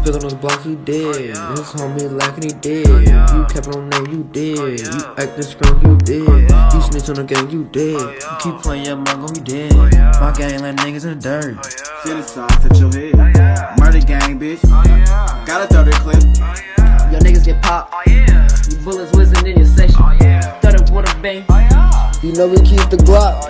Spit on this block he dead. His homie lacking he dead. You kept on name, you dead. You acting strong, you dead. You snitch on the gang, you dead. You keep playing your mug, gon' be dead. My gang let niggas in the dirt. City side, touch your head. Murder gang, bitch. Got a 30 clip. Your niggas get popped. You bullets whizzing in your section. Throw water with a bang. You know we keep the Glock.